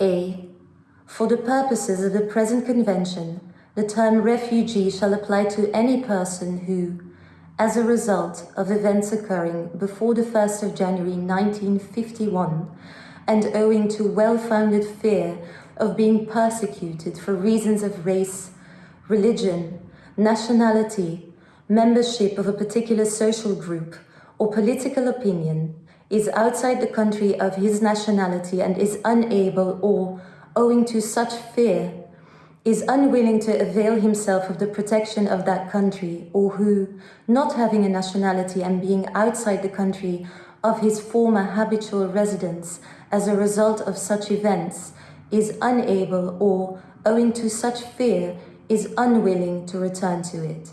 A. For the purposes of the present convention, the term refugee shall apply to any person who, as a result of events occurring before the 1st of January 1951 and owing to well-founded fear of being persecuted for reasons of race, religion, nationality, membership of a particular social group, or political opinion, is outside the country of his nationality and is unable or, owing to such fear, is unwilling to avail himself of the protection of that country or who, not having a nationality and being outside the country of his former habitual residence as a result of such events, is unable or, owing to such fear, is unwilling to return to it.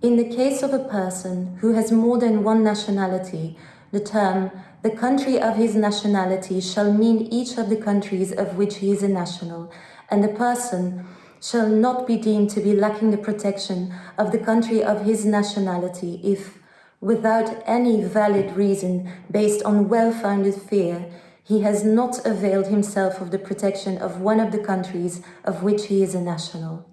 In the case of a person who has more than one nationality, the term the country of his nationality shall mean each of the countries of which he is a national, and the person shall not be deemed to be lacking the protection of the country of his nationality if, without any valid reason based on well-founded fear, he has not availed himself of the protection of one of the countries of which he is a national.